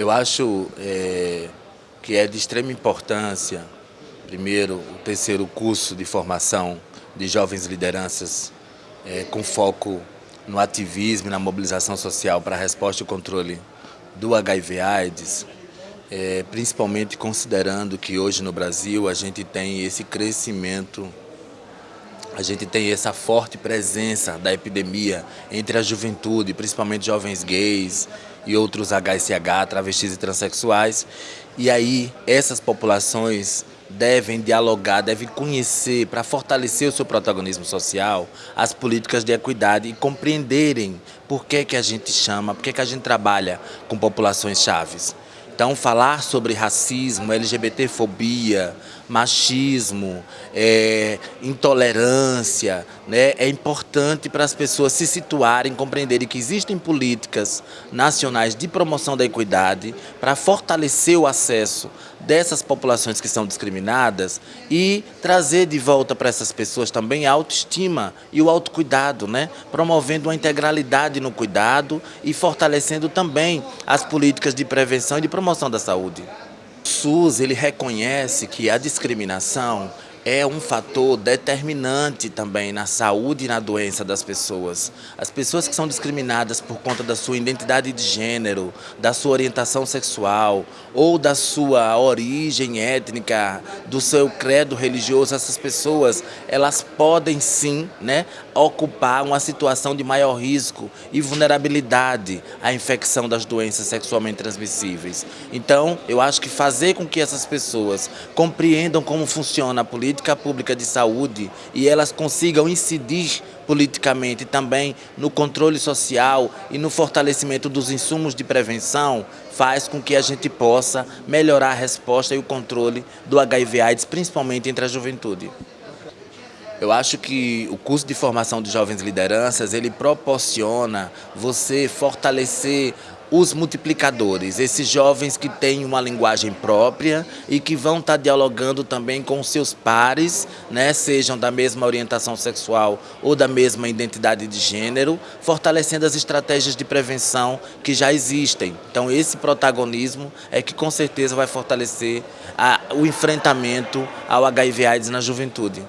Eu acho é, que é de extrema importância, primeiro, o terceiro curso de formação de jovens lideranças é, com foco no ativismo e na mobilização social para a resposta e controle do HIV-AIDS, é, principalmente considerando que hoje no Brasil a gente tem esse crescimento, a gente tem essa forte presença da epidemia entre a juventude, principalmente jovens gays e outros HSH, travestis e transexuais. E aí essas populações devem dialogar, devem conhecer, para fortalecer o seu protagonismo social, as políticas de equidade e compreenderem por que, que a gente chama, por que, que a gente trabalha com populações chaves. Então, falar sobre racismo, LGBTfobia, machismo, é, intolerância, né, é importante para as pessoas se situarem, compreenderem que existem políticas nacionais de promoção da equidade para fortalecer o acesso dessas populações que são discriminadas e trazer de volta para essas pessoas também a autoestima e o autocuidado, né, promovendo uma integralidade no cuidado e fortalecendo também as políticas de prevenção e de promoção promoção da saúde. O SUS ele reconhece que a discriminação é um fator determinante também na saúde e na doença das pessoas. As pessoas que são discriminadas por conta da sua identidade de gênero, da sua orientação sexual ou da sua origem étnica, do seu credo religioso, essas pessoas, elas podem sim né, ocupar uma situação de maior risco e vulnerabilidade à infecção das doenças sexualmente transmissíveis. Então, eu acho que fazer com que essas pessoas compreendam como funciona a política política pública de saúde e elas consigam incidir politicamente também no controle social e no fortalecimento dos insumos de prevenção, faz com que a gente possa melhorar a resposta e o controle do HIV AIDS, principalmente entre a juventude. Eu acho que o curso de formação de jovens lideranças, ele proporciona você fortalecer os multiplicadores, esses jovens que têm uma linguagem própria e que vão estar dialogando também com seus pares, né, sejam da mesma orientação sexual ou da mesma identidade de gênero, fortalecendo as estratégias de prevenção que já existem. Então esse protagonismo é que com certeza vai fortalecer a, o enfrentamento ao HIV AIDS na juventude.